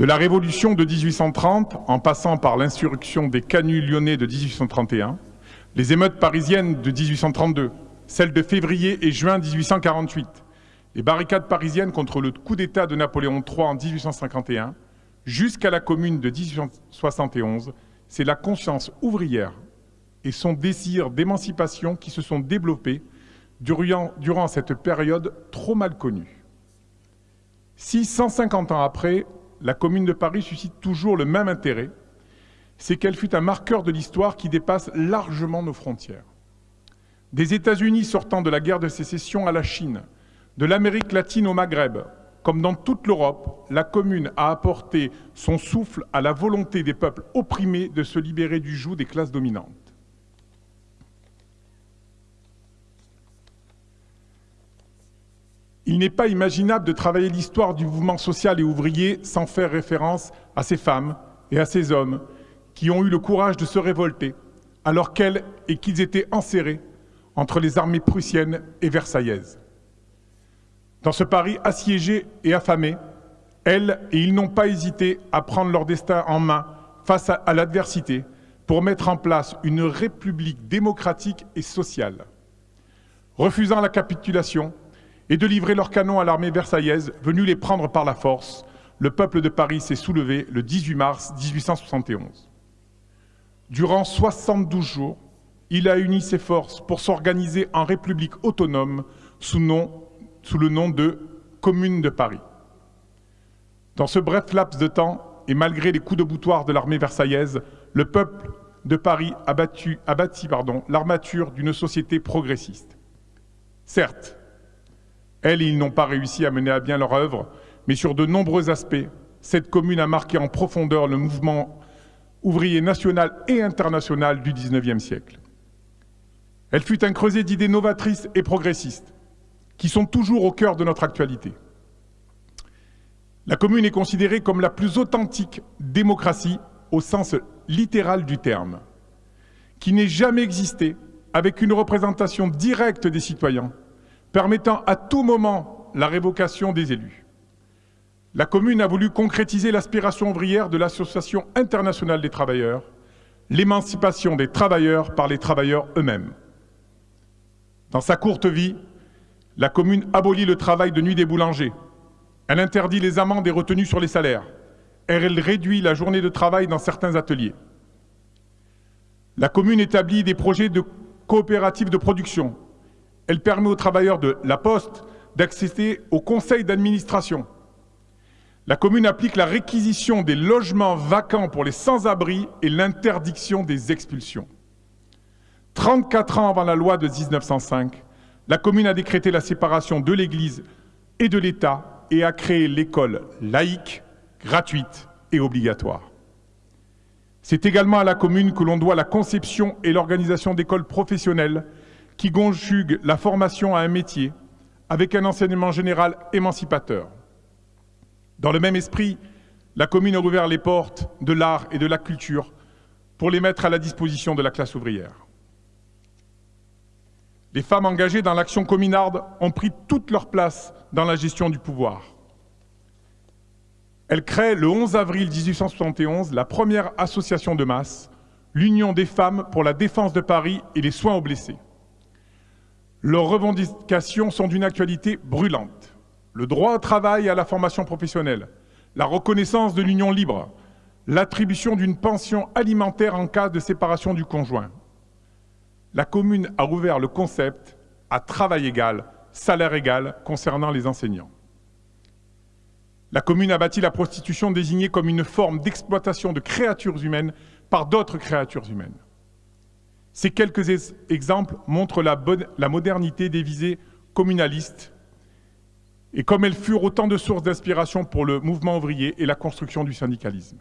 De la Révolution de 1830, en passant par l'insurrection des canuts lyonnais de 1831, les émeutes parisiennes de 1832, celles de février et juin 1848, les barricades parisiennes contre le coup d'État de Napoléon III en 1851, jusqu'à la Commune de 1871, c'est la conscience ouvrière et son désir d'émancipation qui se sont développés durant, durant cette période trop mal connue. Si 150 ans après, la Commune de Paris suscite toujours le même intérêt, c'est qu'elle fut un marqueur de l'histoire qui dépasse largement nos frontières. Des États-Unis sortant de la guerre de sécession à la Chine, de l'Amérique latine au Maghreb, comme dans toute l'Europe, la Commune a apporté son souffle à la volonté des peuples opprimés de se libérer du joug des classes dominantes. Il n'est pas imaginable de travailler l'histoire du mouvement social et ouvrier sans faire référence à ces femmes et à ces hommes qui ont eu le courage de se révolter alors qu'elles et qu'ils étaient enserrés entre les armées prussiennes et versaillaises. Dans ce Paris assiégé et affamé, elles et ils n'ont pas hésité à prendre leur destin en main face à, l'adversité pour mettre en place une république démocratique et sociale. Refusant la capitulation et de livrer leurs canons à l'armée versaillaise venue les prendre par la force, le peuple de Paris s'est soulevé le 18 mars 1871. Durant 72 jours, il a uni ses forces pour s'organiser en république autonome sous le nom de Commune de Paris. Dans ce bref laps de temps, et malgré les coups de boutoir de l'armée versaillaise, le peuple de Paris a, battu, a bâti l'armature d'une société progressiste. Certes, elles ils n'ont pas réussi à mener à bien leur œuvre, mais sur de nombreux aspects, cette commune a marqué en profondeur le mouvement ouvrier national et international du XIXe siècle. Elle fut un creuset d'idées novatrices et progressistes, qui sont toujours au cœur de notre actualité. La commune est considérée comme la plus authentique démocratie au sens littéral du terme, qui n'ait jamais existé avec une représentation directe des citoyens, permettant à tout moment la révocation des élus. La commune a voulu concrétiser l'aspiration ouvrière de l'Association internationale des travailleurs, l'émancipation des travailleurs par les travailleurs eux-mêmes. Dans sa courte vie, la commune abolit le travail de nuit des boulangers. Elle interdit les amendes et retenues sur les salaires. Elle réduit la journée de travail dans certains ateliers. La commune établit des projets de coopératives de production. Elle permet aux travailleurs de la Poste d'accéder au conseil d'administration. La commune applique la réquisition des logements vacants pour les sans-abri et l'interdiction des expulsions. 34 ans avant la loi de 1905, la commune a décrété la séparation de l'Église et de l'État et a créé l'école laïque, gratuite et obligatoire. C'est également à la commune que l'on doit la conception et l'organisation d'écoles professionnelles qui conjuguent la formation à un métier avec un enseignement général émancipateur. Dans le même esprit, la commune a ouvert les portes de l'art et de la culture pour les mettre à la disposition de la classe ouvrière. Les femmes engagées dans l'action communarde ont pris toute leur place dans la gestion du pouvoir. Elles créent le 11 avril 1871 la première association de masse, l'Union des femmes pour la défense de Paris et les soins aux blessés. Leurs revendications sont d'une actualité brûlante. Le droit au travail et à la formation professionnelle, la reconnaissance de l'union libre, l'attribution d'une pension alimentaire en cas de séparation du conjoint, la commune a ouvert le concept à travail égal, salaire égal concernant les enseignants. La commune a bâti la prostitution désignée comme une forme d'exploitation de créatures humaines par d'autres créatures humaines. Ces quelques exemples montrent la, modernité des visées communalistes et comme elles furent autant de sources d'inspiration pour le mouvement ouvrier et la construction du syndicalisme.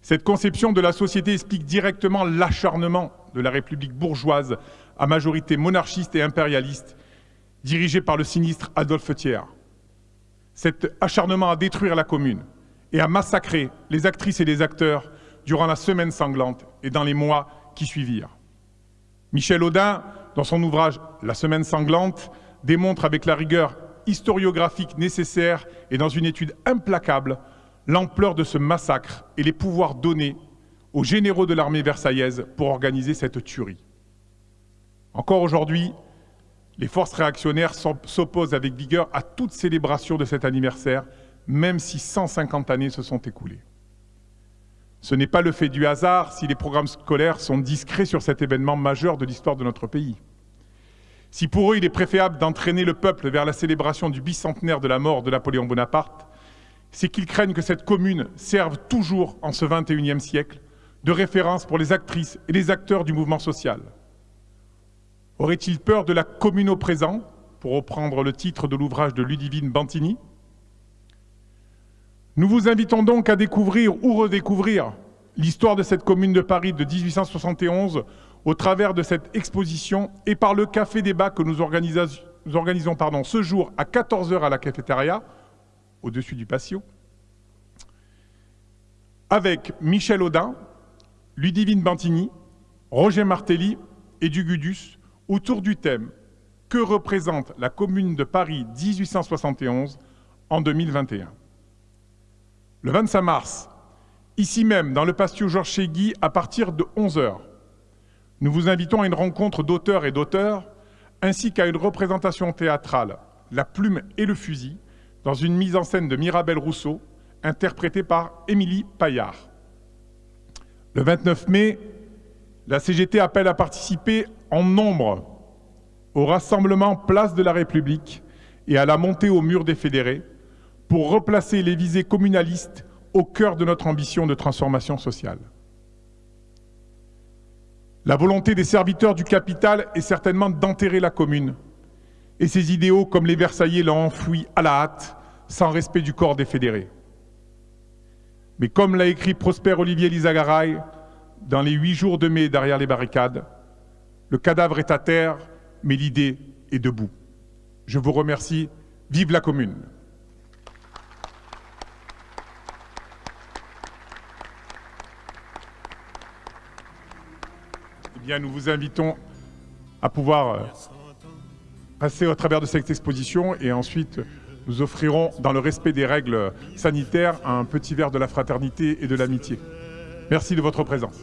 Cette conception de la société explique directement l'acharnement de la République bourgeoise à majorité monarchiste et impérialiste, dirigée par le sinistre Adolphe Thiers. Cet acharnement à détruire la commune et à massacrer les actrices et les acteurs durant la semaine sanglante et dans les mois qui suivirent. Michel Audin, dans son ouvrage La semaine sanglante, démontre avec la rigueur historiographique nécessaire et dans une étude implacable l'ampleur de ce massacre et les pouvoirs donnés aux généraux de l'armée versaillaise pour organiser cette tuerie. Encore aujourd'hui, les forces réactionnaires s'opposent avec vigueur à toute célébration de cet anniversaire, même si 150 années se sont écoulées. Ce n'est pas le fait du hasard si les programmes scolaires sont discrets sur cet événement majeur de l'histoire de notre pays. Si pour eux il est préférable d'entraîner le peuple vers la célébration du bicentenaire de la mort de Napoléon Bonaparte, c'est qu'ils craignent que cette commune serve toujours en ce XXIe siècle de référence pour les actrices et les acteurs du mouvement social. Aurait-il peur de la commune au présent, pour reprendre le titre de l'ouvrage de Ludivine Bantini Nous vous invitons donc à découvrir ou redécouvrir l'histoire de cette commune de Paris de 1871 au travers de cette exposition et par le café débat que nous organisons, nous organisons pardon, ce jour à 14h à la cafétéria, au-dessus du patio, avec Michel Audin, Ludivine Bantini, Roger Martelly et Dugudus autour du thème « Que représente la Commune de Paris 1871 en 2021 ?» Le 25 mars, ici même dans le patio Georges Chégui à partir de 11h, nous vous invitons à une rencontre d'auteurs et d'auteurs, ainsi qu'à une représentation théâtrale, La plume et le fusil, dans une mise en scène de Mirabel Rousseau, interprétée par Émilie Paillard. Le 29 mai, la CGT appelle à participer en nombre au rassemblement Place de la République et à la montée au mur des fédérés pour replacer les visées communalistes au cœur de notre ambition de transformation sociale. La volonté des serviteurs du capital est certainement d'enterrer la commune. Et ses idéaux, comme les Versaillais, l'ont enfoui à la hâte, sans respect du corps des fédérés. Mais comme l'a écrit Prosper Olivier Lizagaray, dans les huit jours de mai derrière les barricades, le cadavre est à terre, mais l'idée est debout. Je vous remercie. Vive la commune nous vous invitons à pouvoir euh, passer au travers de cette exposition et ensuite nous offrirons, dans le respect des règles sanitaires, un petit verre de la fraternité et de l'amitié. Merci de votre présence.